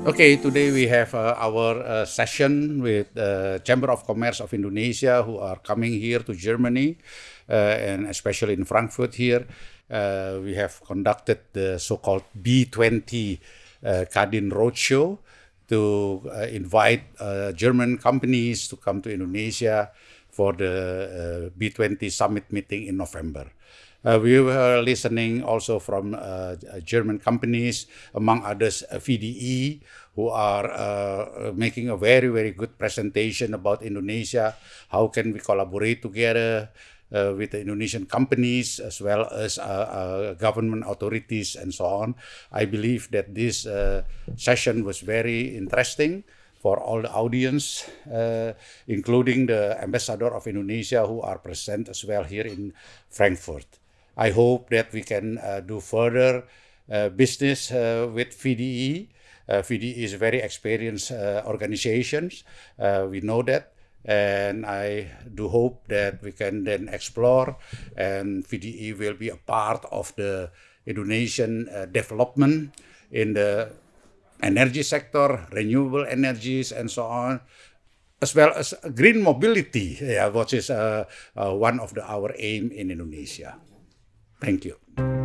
Okay, today we have uh, our uh, session with the Chamber of Commerce of Indonesia who are coming here to Germany uh, and especially in Frankfurt here. Uh, we have conducted the so-called B20 uh, Kadin Roadshow to uh, invite German companies to come to Indonesia for the B20 summit meeting in November. Uh, we were listening also from uh, German companies, among others uh, VDE, who are uh, making a very, very good presentation about Indonesia. How can we collaborate together uh, with the Indonesian companies as well as uh, government authorities and so on. I believe that this session was very interesting for all the audience, uh, including the ambassador of Indonesia who are present as well here in Frankfurt. I hope that we can uh, do further uh, business uh, with VDE. VDE is a very experienced organization. we know that. And I do hope that we can then explore and VDE will be a part of the Indonesian uh, development in the energy sector, renewable energies and so on, as well as green mobility, yeah, which is uh, uh, one of the, our aim in Indonesia. Thank you.